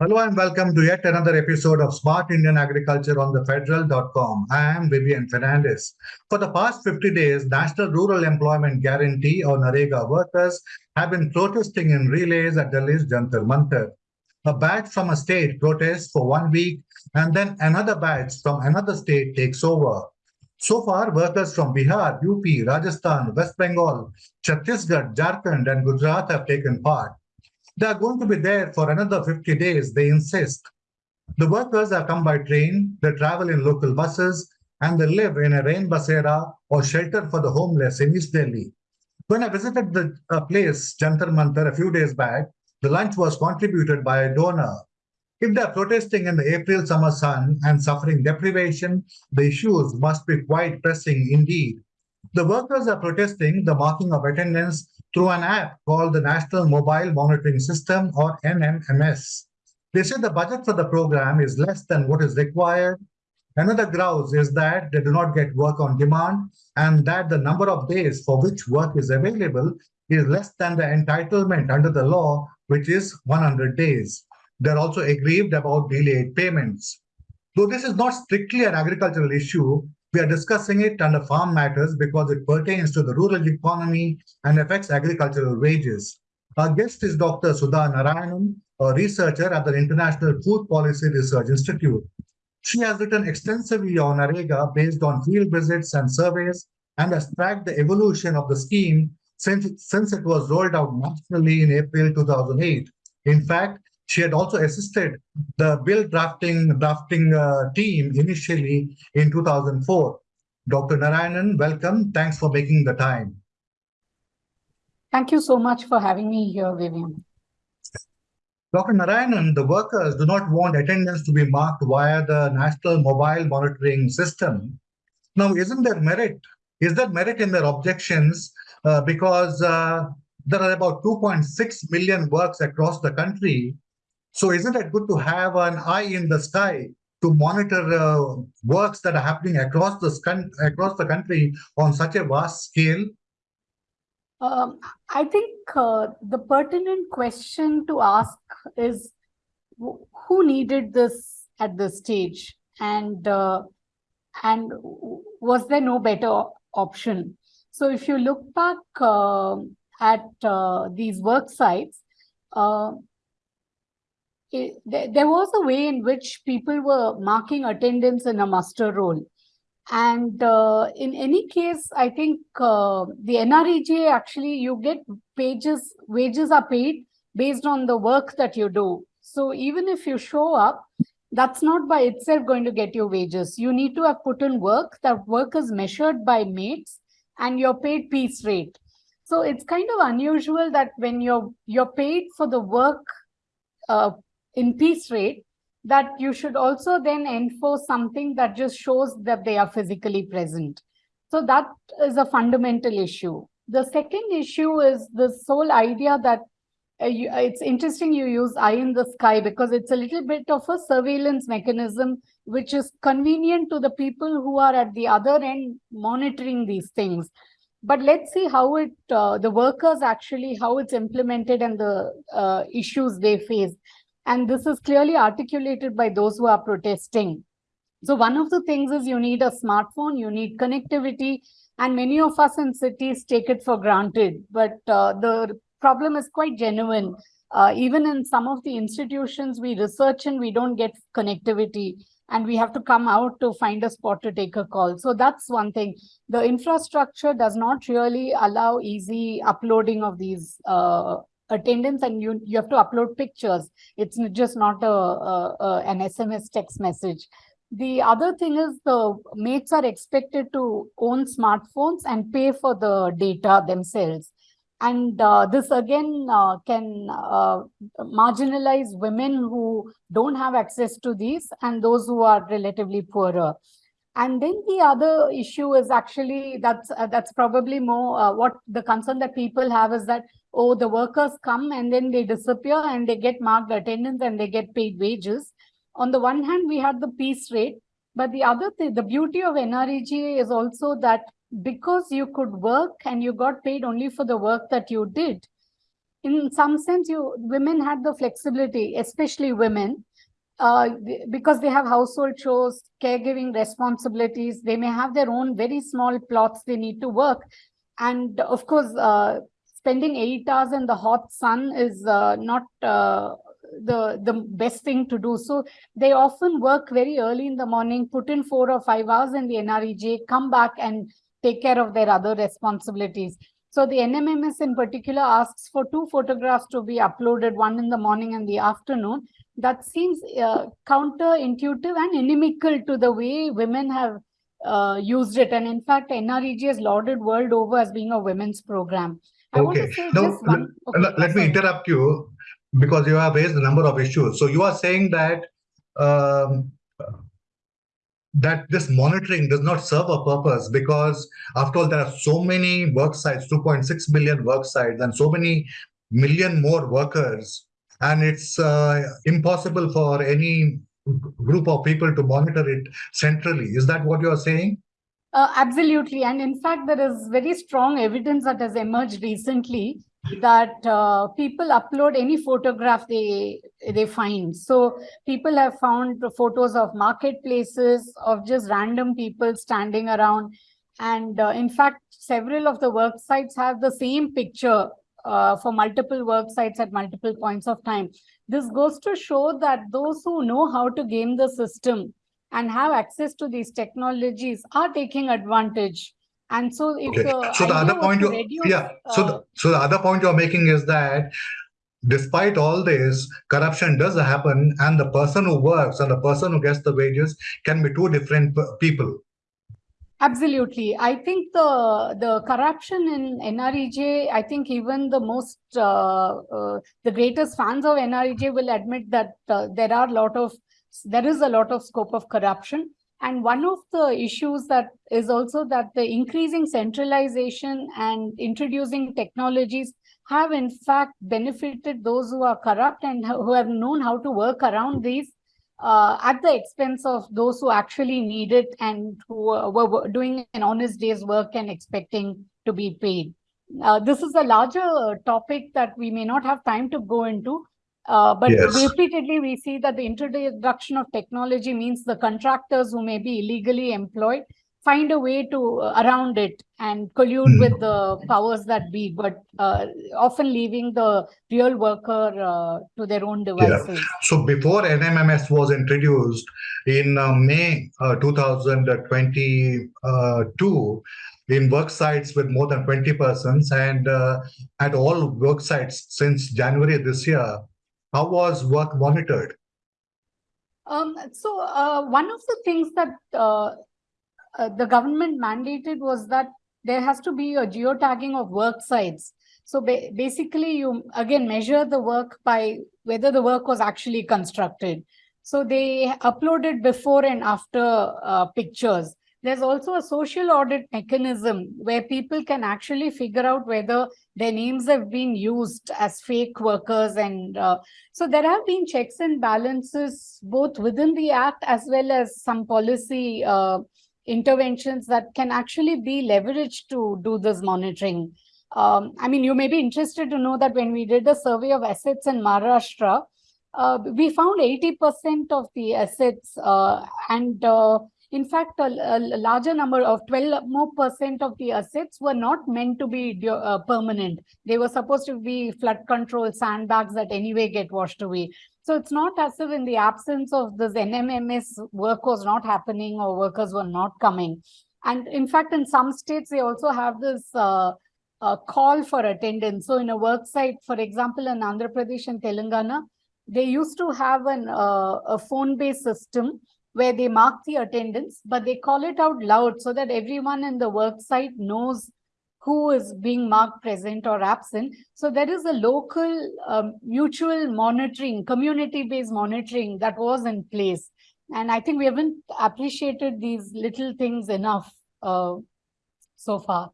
Hello and welcome to yet another episode of Smart Indian Agriculture on the federal.com. I am Vivian Fernandes. For the past 50 days, National Rural Employment Guarantee or NREGA workers have been protesting in relays at Delhi's Jantar Mantar. A batch from a state protests for one week and then another batch from another state takes over. So far, workers from Bihar, UP, Rajasthan, West Bengal, Chhattisgarh, Jharkhand and Gujarat have taken part. They are going to be there for another 50 days, they insist. The workers are come by train, they travel in local buses, and they live in a rain basera or shelter for the homeless in East Delhi. When I visited the uh, place, Jantar Mantar, a few days back, the lunch was contributed by a donor. If they are protesting in the April summer sun and suffering deprivation, the issues must be quite pressing indeed. The workers are protesting the marking of attendance through an app called the National Mobile Monitoring System or NMMS. They say the budget for the program is less than what is required. Another grouse is that they do not get work on demand and that the number of days for which work is available is less than the entitlement under the law, which is 100 days. They're also aggrieved about delayed payments. Though this is not strictly an agricultural issue, we are discussing it under farm matters because it pertains to the rural economy and affects agricultural wages. Our guest is Dr. Sudha Narayanan, a researcher at the International Food Policy Research Institute. She has written extensively on NREGA based on field visits and surveys and has tracked the evolution of the scheme since, since it was rolled out nationally in April 2008. In fact, she had also assisted the bill drafting drafting uh, team initially in 2004. Dr. Narayanan, welcome. Thanks for making the time. Thank you so much for having me here, Vivian. Dr. Narayanan, the workers do not want attendance to be marked via the National Mobile Monitoring System. Now, isn't there merit? Is there merit in their objections? Uh, because uh, there are about 2.6 million works across the country so isn't it good to have an eye in the sky to monitor uh, works that are happening across the across the country on such a vast scale? Um, I think uh, the pertinent question to ask is who needed this at this stage, and uh, and was there no better option? So if you look back uh, at uh, these work sites, uh, it, there was a way in which people were marking attendance in a muster roll. And uh, in any case, I think uh, the NREGA actually, you get pages, wages are paid based on the work that you do. So even if you show up, that's not by itself going to get you wages. You need to have put in work. That work is measured by mates and you're paid piece rate. So it's kind of unusual that when you're you're paid for the work uh, in piece rate that you should also then enforce something that just shows that they are physically present. So that is a fundamental issue. The second issue is this whole idea that uh, you, it's interesting you use eye in the sky because it's a little bit of a surveillance mechanism which is convenient to the people who are at the other end monitoring these things. But let's see how it, uh, the workers actually, how it's implemented and the uh, issues they face. And this is clearly articulated by those who are protesting. So one of the things is you need a smartphone, you need connectivity, and many of us in cities take it for granted. But uh, the problem is quite genuine. Uh, even in some of the institutions we research and we don't get connectivity and we have to come out to find a spot to take a call. So that's one thing. The infrastructure does not really allow easy uploading of these uh, attendance and you you have to upload pictures. It's just not a, a, a, an sms text message. The other thing is the mates are expected to own smartphones and pay for the data themselves. And uh, this again uh, can uh, marginalize women who don't have access to these and those who are relatively poorer. And then the other issue is actually that's uh, that's probably more uh, what the concern that people have is that oh the workers come and then they disappear and they get marked attendance and they get paid wages on the one hand we had the piece rate but the other thing the beauty of NREGA is also that because you could work and you got paid only for the work that you did in some sense, you women had the flexibility, especially women, uh, because they have household chores, caregiving responsibilities. They may have their own very small plots they need to work, and of course, uh, spending eight hours in the hot sun is uh, not uh, the the best thing to do. So they often work very early in the morning, put in four or five hours in the NREG, come back and take care of their other responsibilities. So the NMMS in particular asks for two photographs to be uploaded, one in the morning and the afternoon. That seems uh, counterintuitive and inimical to the way women have uh, used it. And in fact, NREG is lauded world over as being a women's program. Okay. Now, okay, Let let me interrupt you because you have raised a number of issues. So you are saying that um, that this monitoring does not serve a purpose because after all there are so many work sites 2.6 million work sites and so many million more workers and it's uh, impossible for any group of people to monitor it centrally is that what you are saying Uh, absolutely. And in fact, there is very strong evidence that has emerged recently that uh, people upload any photograph they they find. So people have found photos of marketplaces, of just random people standing around. And uh, in fact, several of the work sites have the same picture uh, for multiple work sites at multiple points of time. This goes to show that those who know how to game the system and have access to these technologies are taking advantage. And so if okay the so the other point you reduce, yeah so uh, the, so the other point you're making is that despite all this corruption does happen and the person who works and the person who gets the wages can be two different people Absolutely. I think the the corruption in NREG, I think even the most uh, uh, the greatest fans of NREG will admit that uh, there are a lot of there is a lot of scope of corruption. And one of the issues that is also that the increasing centralization and introducing technologies have in fact benefited those who are corrupt and who have known how to work around these uh, at the expense of those who actually need it and who uh, were doing an honest day's work and expecting to be paid. Uh, this is a larger topic that we may not have time to go into. Uh, but Yes. repeatedly, we see that the introduction of technology means the contractors who may be illegally employed find a way to uh, around it and collude Hmm. with the powers that be, but uh, often leaving the real worker uh, to their own devices. So before NMMS was introduced in uh, May uh, 2022, in work sites with more than 20 persons and uh, at all work sites since January this year, how was work monitored? Um, so uh, one of the things that uh, uh, the government mandated was that there has to be a geotagging of work sites. So ba- basically, you again measure the work by whether the work was actually constructed. So they uploaded before and after uh, pictures. There's also a social audit mechanism where people can actually figure out whether their names have been used as fake workers and uh, so there have been checks and balances both within the act as well as some policy uh, interventions that can actually be leveraged to do this monitoring. Um, I mean, you may be interested to know that when we did a survey of assets in Maharashtra, uh, we found 80% of the assets uh, and uh, in fact, a, a larger number of 12 more percent of the assets were not meant to be uh, permanent. They were supposed to be flood control sandbags that anyway get washed away. So it's not as if in the absence of this NMMS work was not happening or workers were not coming. And in fact, in some states, they also have this uh, uh, call for attendance. So in a work site, for example, in Andhra Pradesh and Telangana, they used to have an uh, a phone-based system where they mark the attendance, but they call it out loud so that everyone in the work site knows who is being marked present or absent. So there is a local um, mutual monitoring, community-based monitoring that was in place. And I think we haven't appreciated these little things enough uh, so far.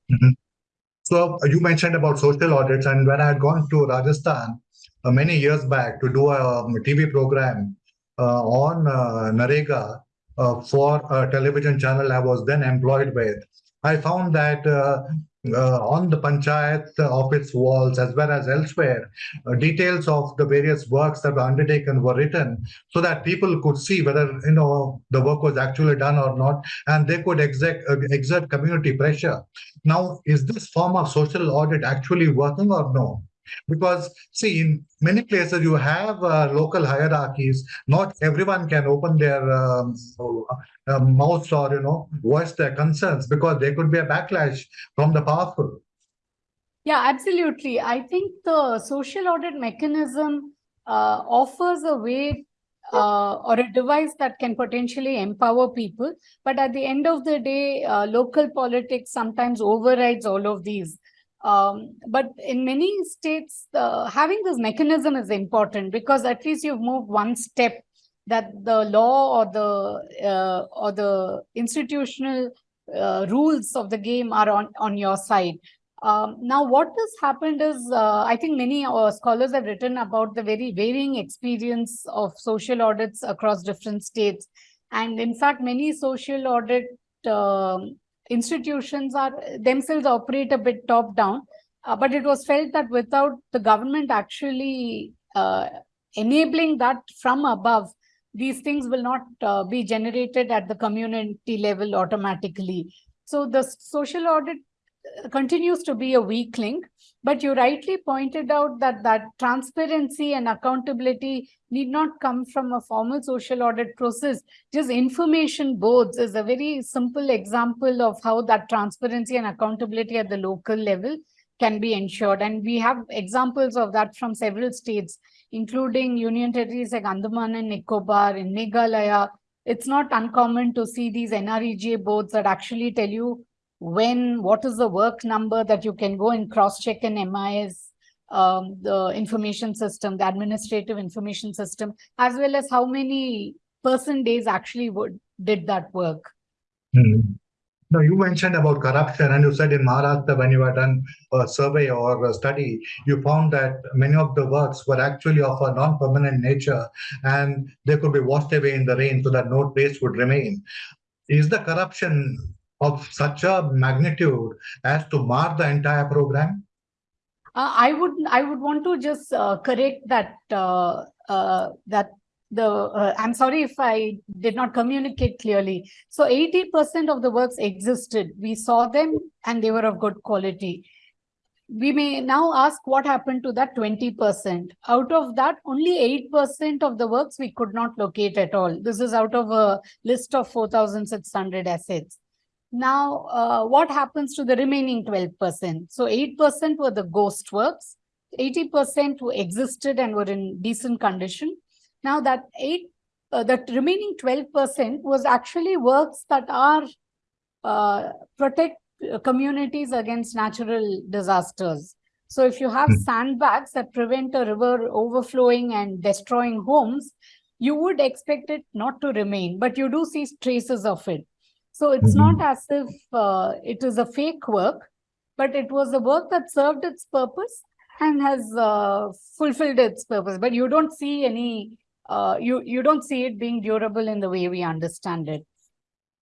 So uh, you mentioned about social audits, and when I had gone to Rajasthan uh, many years back to do a um, TV program on uh, NREGA uh, for a television channel I was then employed with, I found that uh, uh, on the panchayat office walls as well as elsewhere, uh, details of the various works that were undertaken were written so that people could see whether you know the work was actually done or not, and they could exert, uh, exert community pressure. Now, is this form of social audit actually working or no? Because, see, in many places you have uh, local hierarchies. Not everyone can open their um, uh, mouths or, you know, voice their concerns because there could be a backlash from the powerful. Yeah, absolutely. I think the social audit mechanism uh, offers a way uh, or a device that can potentially empower people. But at the end of the day, uh, local politics sometimes overrides all of these. Um, but in many states, uh, having this mechanism is important because at least you've moved one step that the law or the uh, or the institutional uh, rules of the game are on on your side. Um, now, what has happened is, uh, I think many uh, scholars have written about the very varying experience of social audits across different states. And in fact, many social audit um, institutions are themselves operate a bit top down, uh, but it was felt that without the government actually uh, enabling that from above, these things will not uh, be generated at the community level automatically. So the social audit uh, continues to be a weak link, but you rightly pointed out that that transparency and accountability need not come from a formal social audit process. Just information boards is a very simple example of how that transparency and accountability at the local level can be ensured. And we have examples of that from several states, including union territories like Andaman and Nicobar, in Meghalaya. It's not uncommon to see these NREGA boards that actually tell you when, what is the work number that you can go and cross-check in MIS, um, the information system, the administrative information system, as well as how many person days actually would did that work. Hmm. Now, you mentioned about corruption, and you said in Maharashtra, when you had done a survey or a study, you found that many of the works were actually of a non permanent nature and they could be washed away in the rain so that no trace would remain. Is the corruption of such a magnitude as to mar the entire program? Uh, I would I would want to just uh, correct that uh, uh that the uh, I'm sorry if I did not communicate clearly. So 80% of the works existed. We saw them and they were of good quality. We may now ask what happened to that 20%. Out of that, only 8% of the works we could not locate at all. This is out of a list of 4,600 assets. Now, uh, what happens to the remaining 12%? So 8% were the ghost works, 80% who existed and were in decent condition. Now that 8, uh, that remaining 12% was actually works that are uh, protect uh, communities against natural disasters. So if you have hmm. sandbags that prevent a river overflowing and destroying homes, you would expect it not to remain, but you do see traces of it. So it's mm -hmm. not as if uh, it is a fake work, but it was a work that served its purpose and has uh, fulfilled its purpose. But you don't see any, uh, you, you don't see it being durable in the way we understand it.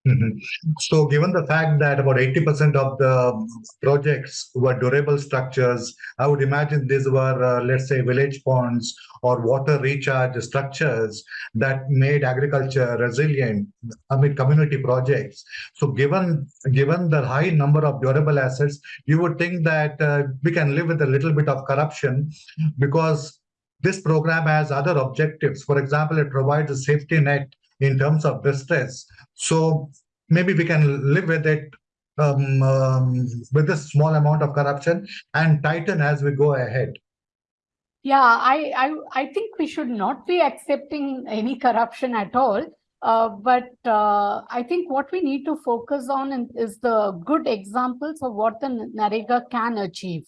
Mm-hmm. So given the fact that about 80% of the projects were durable structures, I would imagine these were, uh, let's say, village ponds or water recharge structures that made agriculture resilient, mean, community projects. So given, given the high number of durable assets, you would think that uh, we can live with a little bit of corruption because this program has other objectives. For example, it provides a safety net in terms of distress. So maybe we can live with it um, um, with this small amount of corruption and tighten as we go ahead. Yeah, I, I, I think we should not be accepting any corruption at all. Uh, but uh, I think what we need to focus on is the good examples of what the NREGA can achieve.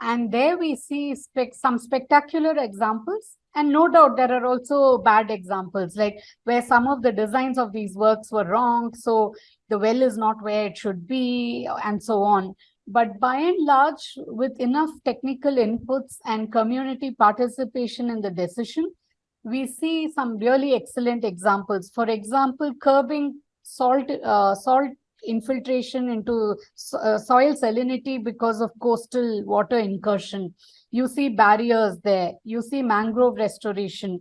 And there we see spec some spectacular examples and no doubt there are also bad examples, like where some of the designs of these works were wrong, so the well is not where it should be, and so on. But by and large, with enough technical inputs and community participation in the decision, we see some really excellent examples. For example, curbing salt uh, salt infiltration into so- uh, soil salinity because of coastal water incursion. You see barriers there. You see mangrove restoration.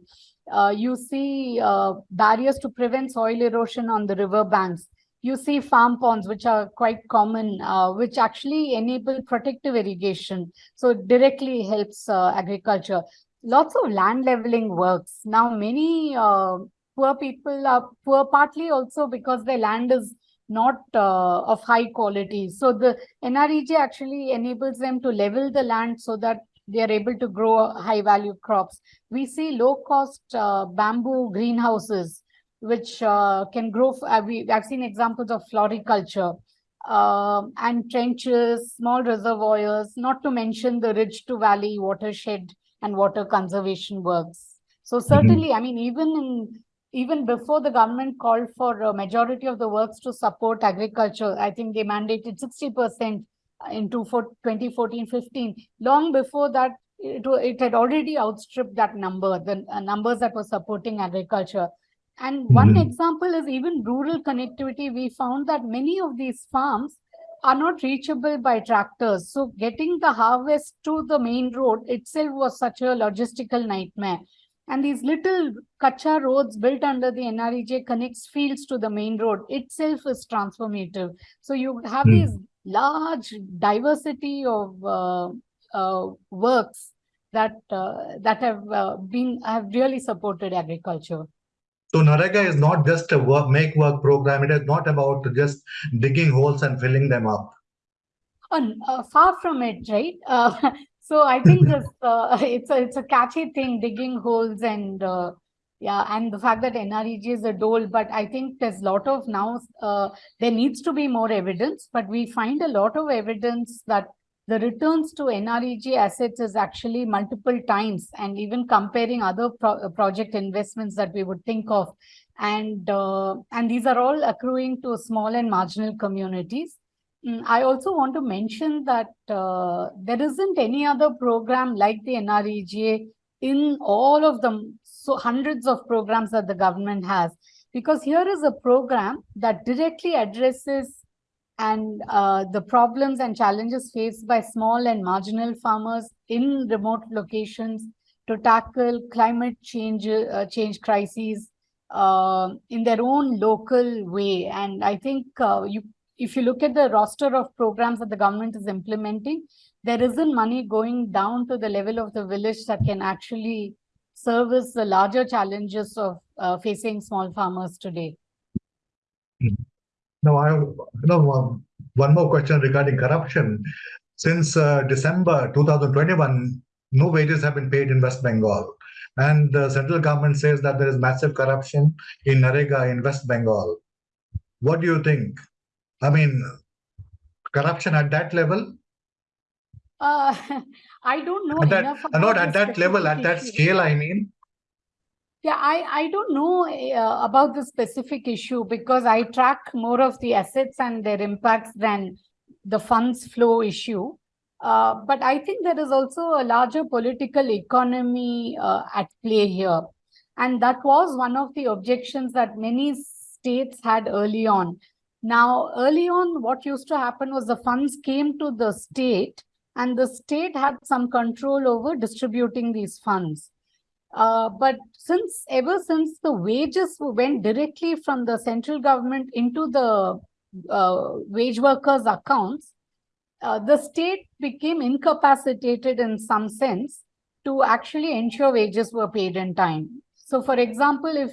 Uh, you see uh, barriers to prevent soil erosion on the river banks. You see farm ponds, which are quite common, uh, which actually enable protective irrigation. So it directly helps uh, agriculture. Lots of land leveling works. Now, many uh, poor people are poor partly also because their land is not uh, of high quality. So the NREG actually enables them to level the land so that they are able to grow high value crops. We see low cost uh, bamboo greenhouses, which uh, can grow. Uh, we, I've seen examples of floriculture um, and trenches, small reservoirs, not to mention the ridge to valley watershed and water conservation works. So certainly, I mean, even in even before the government called for a majority of the works to support agriculture, I think they mandated 60% into for 2014-15. Long before that, it, it had already outstripped that number, the uh, numbers that were supporting agriculture. And one Mhm. example is even rural connectivity. We found that many of these farms are not reachable by tractors. So getting the harvest to the main road itself was such a logistical nightmare. And these little kacha roads built under the NREG connects fields to the main road itself is transformative. So you have Hmm. these large diversity of uh, uh, works that uh, that have uh, been have really supported agriculture. So NREGA is not just a work, make work program. It is not about just digging holes and filling them up. Uh, far from it, right? So I think this uh, it's a it's a catchy thing, digging holes and uh, yeah, and the fact that NREG is a dole, but I think there's a lot of now uh, there needs to be more evidence, but we find a lot of evidence that the returns to NREG assets is actually multiple times, and even comparing other pro- uh, project investments that we would think of, and uh, and these are all accruing to small and marginal communities. Mm, I also want to mention that uh, there isn't any other program like the NREGA in all of them, so hundreds of programs that the government has. Because here is a program that directly addresses and uh, the problems and challenges faced by small and marginal farmers in remote locations to tackle climate change uh, change crises uh, in their own local way. And I think uh, you if you look at the roster of programs that the government is implementing, there isn't money going down to the level of the village that can actually service the larger challenges of uh, facing small farmers today. Now, I know um, one more question regarding corruption. Since uh, December 2021, no wages have been paid in West Bengal, and the central government says that there is massive corruption in NREGA in West Bengal. What do you think? I mean, corruption at that level? Uh, I don't know At that, enough uh, not at that level, at that scale. I mean, Yeah, I, I don't know uh, about the specific issue because I track more of the assets and their impacts than the funds flow issue. Uh, but I think there is also a larger political economy uh, at play here. And that was one of the objections that many states had early on. Now, early on, what used to happen was the funds came to the state and the state had some control over distributing these funds. Uh, but since ever since the wages went directly from the central government into the uh, wage workers' accounts, uh, the state became incapacitated in some sense to actually ensure wages were paid in time. So, for example, if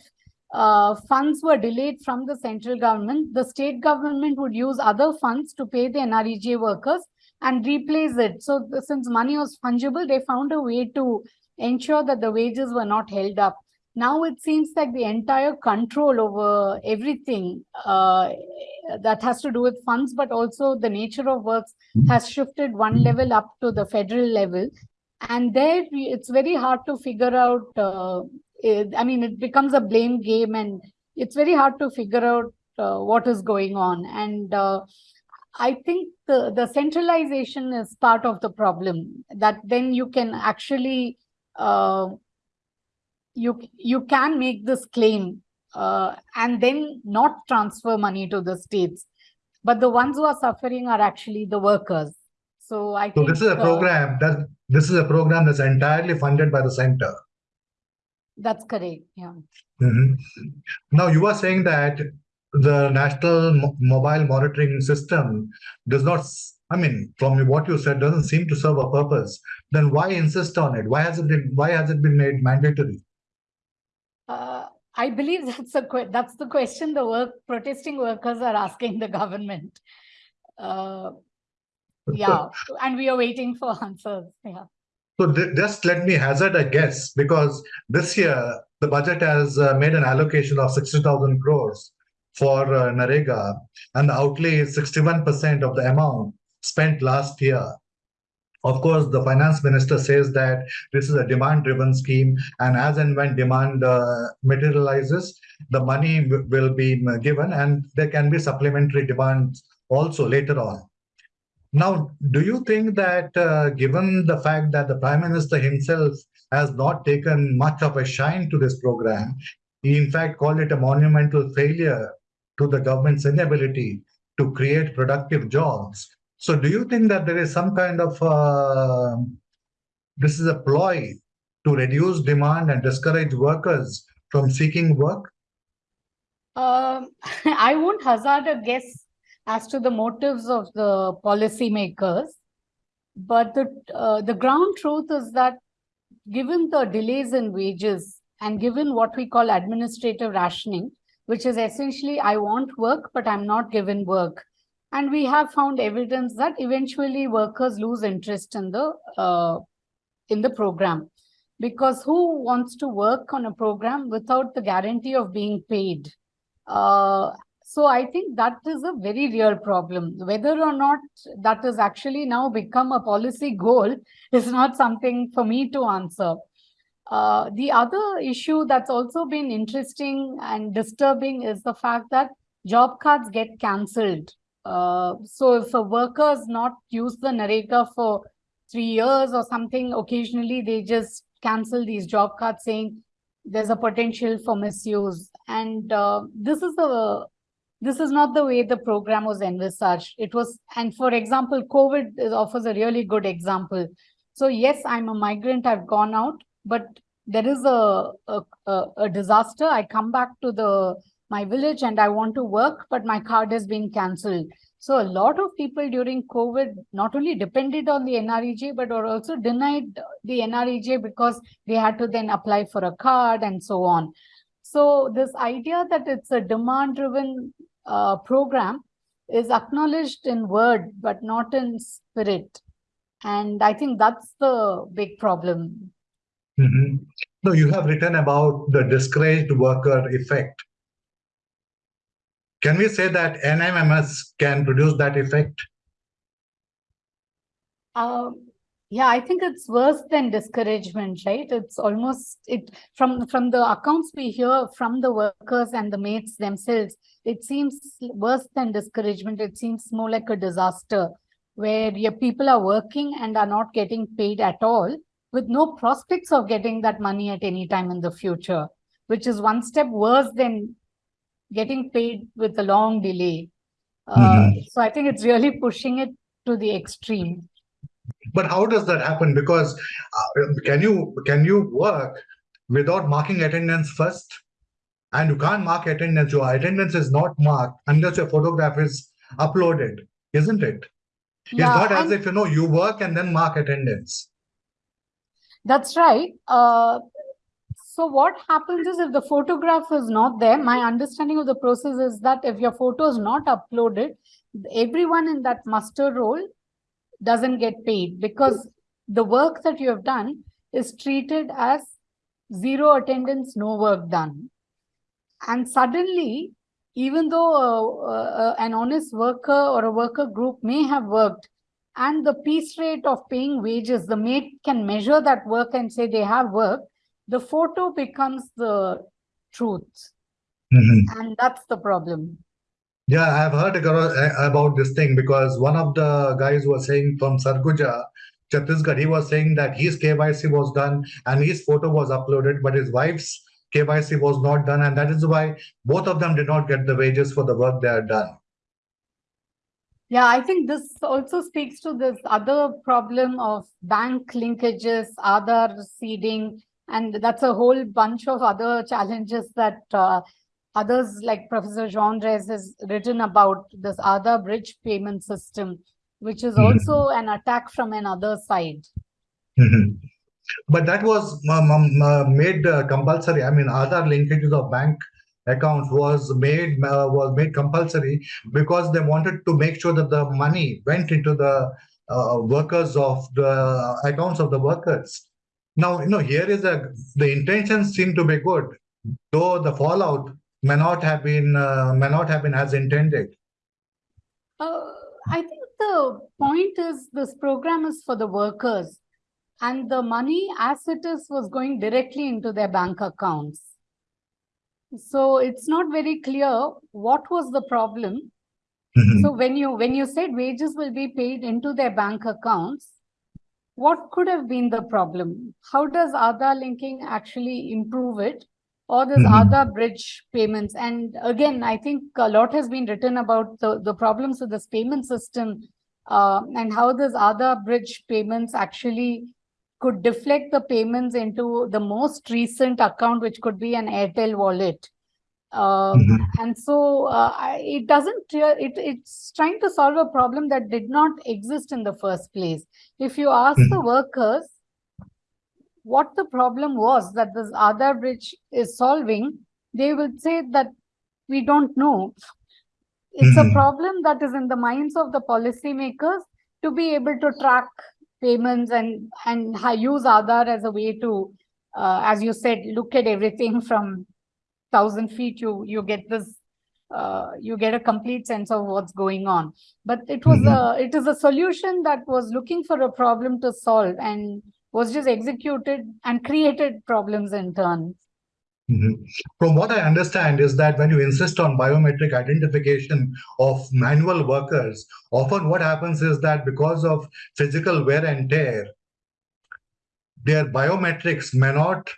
uh, funds were delayed from the central government, the state government would use other funds to pay the NREG workers and replace it. So, the- since money was fungible, they found a way to ensure that the wages were not held up. Now it seems like the entire control over everything uh, that has to do with funds, but also the nature of works has shifted one level up to the federal level. And there it's very hard to figure out. Uh, it- I mean, it becomes a blame game, and it's very hard to figure out uh, what is going on. And uh, I think the, the centralization is part of the problem that then you can actually uh, you you can make this claim uh, and then not transfer money to the states but the ones who are suffering are actually the workers. So I So think this is a uh, program that this is a program that's entirely funded by the center. that's correct. Yeah. Mhm. Now you are saying that the national mo- mobile monitoring system does not. i mean, from what you said, doesn't seem to serve a purpose. Then why insist on it? Why has it been? Why has it been made mandatory? Uh, I believe that's the que- that's the question the work protesting workers are asking the government. Uh, yeah, and we are waiting for answers. Yeah. So just let me hazard a guess because this year the budget has uh, made an allocation of 60,000 crores for uh, NREGA and the outlay is 61% of the amount spent last year. Of course, the finance minister says that this is a demand driven scheme and as and when demand uh, materializes, the money will be uh, given and there can be supplementary demands also later on. Now, do you think that uh, given the fact that the Prime Minister himself has not taken much of a shine to this program, he in fact called it a monumental failure to the government's inability to create productive jobs. So, do you think that there is some kind of uh, this is a ploy to reduce demand and discourage workers from seeking work? Um, I won't hazard a guess as to the motives of the policymakers, but the uh, the ground truth is that given the delays in wages and given what we call administrative rationing, which is essentially I want work but I'm not given work, and we have found evidence that eventually workers lose interest in the uh, in the program because who wants to work on a program without the guarantee of being paid uh, so I think that is a very real problem. Whether or not that has actually now become a policy goal is not something for me to answer. Uh, the other issue that's also been interesting and disturbing is the fact that job cards get cancelled. Uh, so if a worker has not used the NREGA for three years or something, occasionally they just cancel these job cards saying there's a potential for misuse. And uh, this is the this is not the way the program was envisaged. It was, and for example, COVID offers a really good example. So yes, I'm a migrant, I've gone out, but there is a, a, a, disaster. I come back to the my village and I want to work, but my card has been cancelled. So a lot of people during COVID not only depended on the NREG, but were also denied the NREG because they had to then apply for a card and so on. So this idea that it's a demand-driven uh, program is acknowledged in word, but not in spirit. And I think that's the big problem. Mhm. No, you have written about the discouraged worker effect. Can we say that NMMS can produce that effect? Um, yeah, I think it's worse than discouragement, right? It's almost it from from the accounts we hear from the workers and the mates themselves. It seems worse than discouragement. It seems more like a disaster where your people are working and are not getting paid at all, with no prospects of getting that money at any time in the future, which is one step worse than getting paid with a long delay. Uh, so I think it's really pushing it to the extreme. But how does that happen? Because uh, can you can you work without marking attendance first? And you can't mark attendance. Your attendance is not marked unless your photograph is uploaded, isn't it? It's not as if you know you work and then mark attendance. That's right. Uh, so what happens is if the photograph is not there, my understanding of the process is that if your photo is not uploaded, everyone in that muster roll doesn't get paid because the work that you have done is treated as zero attendance, no work done. And suddenly, even though uh, uh, an honest worker or a worker group may have worked, and the piece rate of paying wages, the mate can measure that work and say they have work, the photo becomes the truth. Mhm. And that's the problem. Yeah, I've heard about this thing because one of the guys was saying from Sarguja, Chhattisgarh, he was saying that his KYC was done and his photo was uploaded, but his wife's KYC was not done. And that is why both of them did not get the wages for the work they had done. Yeah, I think this also speaks to this other problem of bank linkages, Aadhaar seeding, and that's a whole bunch of other challenges that uh, others like Professor Jean has written about this Aadhaar bridge payment system, which is Mhm. also an attack from another side. Mhm. But that was um, um, uh, made uh, compulsory. I mean, Aadhaar linkages of bank accounts was made uh, was made compulsory because they wanted to make sure that the money went into the uh, workers of the accounts of the workers. Now, you know, here is a the intentions seem to be good, though the fallout may not have been uh, may not have been as intended. Uh, I think the point is this program is for the workers and the money as it is was going directly into their bank accounts. So it's not very clear what was the problem. Mhm. So when you when you said wages will be paid into their bank accounts, what could have been the problem? How does Aadhaar linking actually improve it? Or this Mhm. Aadhaar bridge payments? And again, I think a lot has been written about the, the problems with this payment system uh, and how this Aadhaar bridge payments actually could deflect the payments into the most recent account, which could be an Airtel wallet. Um, Mhm. and so uh, it doesn't, it, it's trying to solve a problem that did not exist in the first place. If you ask the Mhm. workers what the problem was that this Aadhaar bridge is solving, they will say that we don't know. It's a Mhm. problem that is in the minds of the policymakers to be able to track payments and and use Aadhaar as a way to, uh, as you said, look at everything from thousand feet. You you get this, uh, you get a complete sense of what's going on. But it was Mhm. a it is a solution that was looking for a problem to solve and was just executed and created problems in turn. Mhm. From what I understand is that when you insist on biometric identification of manual workers, often what happens is that because of physical wear and tear, their biometrics may not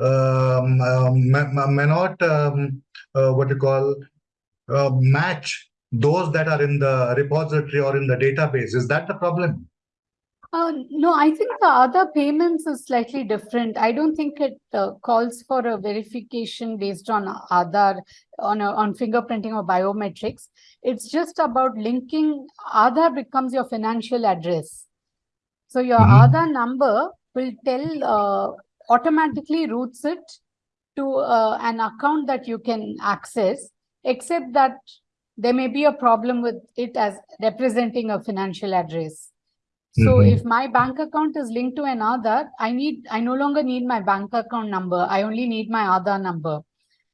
um, um, may, may not um, uh, what you call uh, match those that are in the repository or in the database. Is that the problem? Uh, no, I think the Aadhaar payments is slightly different. I don't think it uh, calls for a verification based on Aadhaar, on, a, on fingerprinting or biometrics. It's just about linking, Aadhaar becomes your financial address. So your Mhm. Aadhaar number will tell, uh, automatically routes it to uh, an account that you can access, except that there may be a problem with it as representing a financial address. So Mhm. if my bank account is linked to an Aadhaar, I need, I no longer need my bank account number. I only need my Aadhaar number.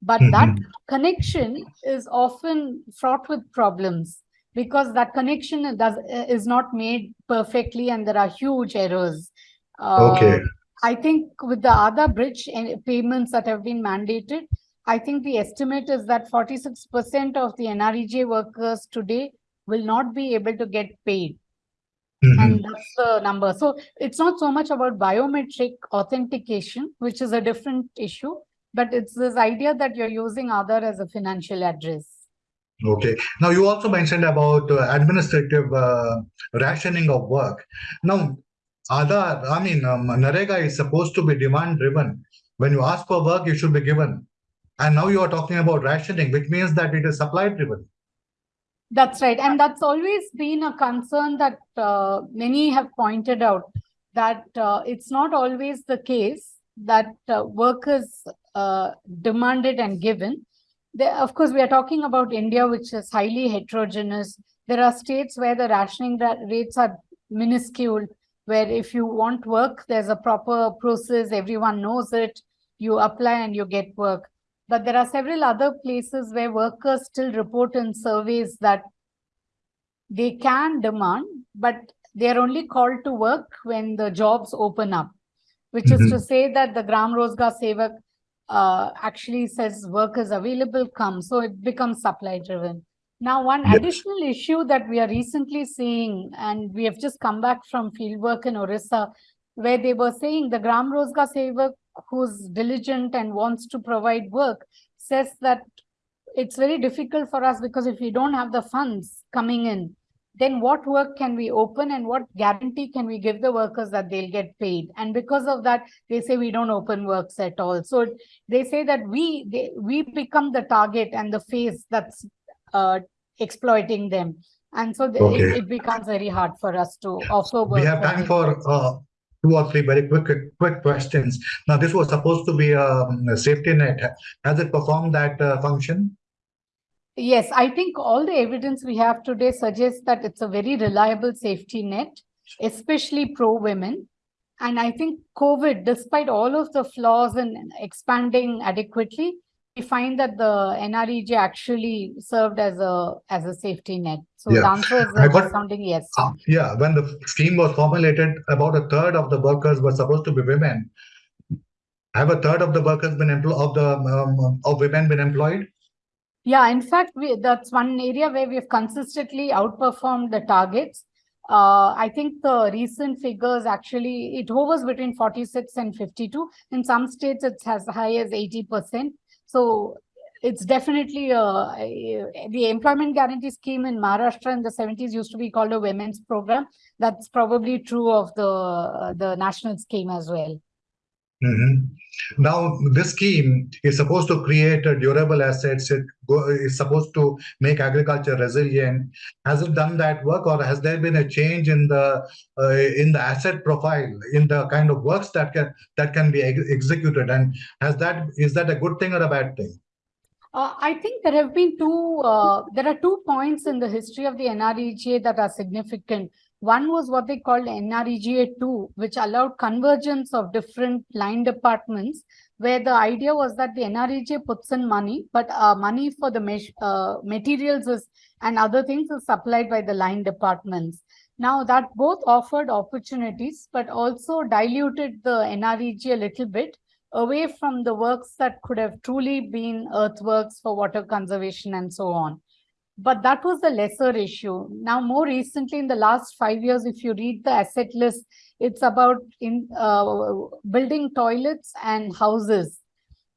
But that Mhm. connection is often fraught with problems because that connection does is not made perfectly and there are huge errors. Uh, Okay. I think with the Aadhaar bridge and payments that have been mandated, I think the estimate is that 46% of the NREG workers today will not be able to get paid Mhm. and that's the number. So it's not so much about biometric authentication, which is a different issue, but it's this idea that you're using Aadhaar as a financial address. Okay. Now you also mentioned about uh, administrative uh, rationing of work. Now, Aadhaar, I mean, um, NREGA is supposed to be demand driven. When you ask for work, you should be given. And now you are talking about rationing, which means that it is supply driven. That's right. And that's always been a concern that uh, many have pointed out that uh, it's not always the case that uh, work is uh, demanded and given. Of course, we are talking about India, which is highly heterogeneous. There are states where the rationing ra- rates are minuscule, where if you want work, there's a proper process, everyone knows it, you apply and you get work. But there are several other places where workers still report in surveys that they can demand, but they're only called to work when the jobs open up, which is to Mhm. say that the Gram Rozgar Sevak uh, actually says work is available, come. So it becomes supply driven. Now, one Yes. additional issue that we are recently seeing, and we have just come back from fieldwork in Orissa, where they were saying the Gram Rozgar Sevak, who's diligent and wants to provide work, says that it's very difficult for us because if we don't have the funds coming in, then what work can we open and what guarantee can we give the workers that they'll get paid? And because of that, they say we don't open works at all. So they say that we they, we become the target and the face that's uh, exploiting them. And so Okay. it, it becomes very hard for us to offer work. We have time for uh, two or three very quick, quick questions. Now, this was supposed to be um, a safety net. Has it performed that uh, function? Yes, I think all the evidence we have today suggests that it's a very reliable safety net, especially pro women. And I think COVID, despite all of the flaws in expanding adequately, we find that the NREG actually served as a as a safety net. So the Yeah. answer is I got- resounding yes. Uh, yeah, when the scheme was formulated, about a third of the workers were supposed to be women. Have a third of the workers been employed of the um, of women been employed? Yeah, in fact, we, that's one area where we've consistently outperformed the targets. Uh, I think the recent figures actually, it hovers between 46 and 52. In some states, it's as high as 80%. So it's definitely uh, the employment guarantee scheme in Maharashtra in the 70s used to be called a women's program. That's probably true of the, the national scheme as well. Mhm. Now, this scheme is supposed to create durable assets. It is supposed to make agriculture resilient. Has it done that work, or has there been a change in the uh, in the asset profile, in the kind of works that can that can be ex- executed? And has that is that a good thing or a bad thing? Uh, I think there have been two, uh, there are two points in the history of the NREGA that are significant. One was what they called NREGA 2, which allowed convergence of different line departments, where the idea was that the NREGA puts in money, but uh, money for the uh, materials is, and other things is supplied by the line departments. Now that both offered opportunities, but also diluted the NREG a little bit away from the works that could have truly been earthworks for water conservation and so on. But that was the lesser issue. Now, more recently, in the last five years, if you read the asset list, it's about in uh, building toilets and houses.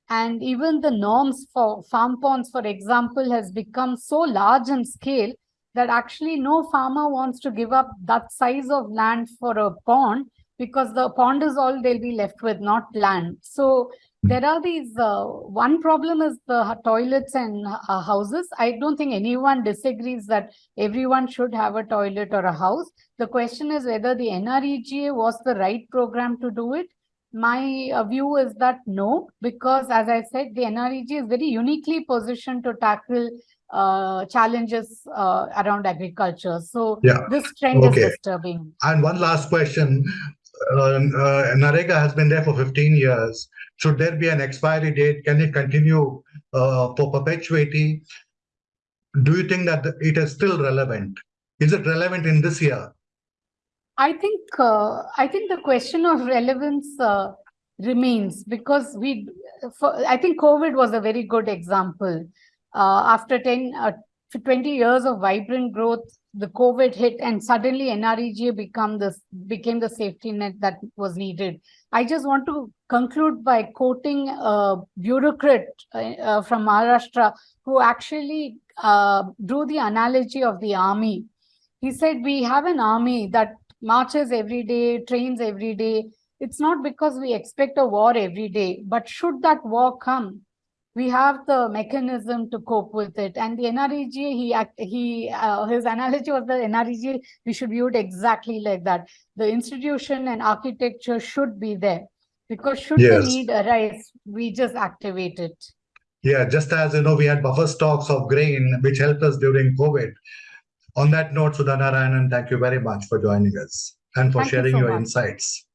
And even the norms for farm ponds, for example, has become so large in scale that actually no farmer wants to give up that size of land for a pond because the pond is all they'll be left with, not land. So there are these, uh, one problem is the toilets and uh, houses. I don't think anyone disagrees that everyone should have a toilet or a house. The question is whether the NREGA was the right program to do it. My uh, view is that no, because as I said, the NREG is very uniquely positioned to tackle uh, challenges uh, around agriculture. So Yeah. this trend Okay. is disturbing. And one last question. Uh, uh, NREGA has been there for 15 years. Should there be an expiry date? Can it continue uh, for perpetuity? Do you think that it is still relevant? Is it relevant in this year? I think uh, I think the question of relevance uh, remains because we, for, I think COVID was a very good example. Uh, after 10, uh, 20 years of vibrant growth, the COVID hit and suddenly NREGA become this became the safety net that was needed. I just want to conclude by quoting a bureaucrat uh, from Maharashtra who actually uh, drew the analogy of the army. He said, we have an army that marches every day, trains every day. It's not because we expect a war every day, but should that war come, we have the mechanism to cope with it. And the NREG, he he uh, his analogy was the NREG. We should view it exactly like that. The institution and architecture should be there because should Yes. the need arise, we just activate it. Yeah, just as you know, we had buffer stocks of grain, which helped us during COVID. On that note, Sudha Narayanan, thank you very much for joining us and for Thank you sharing so your much. insights.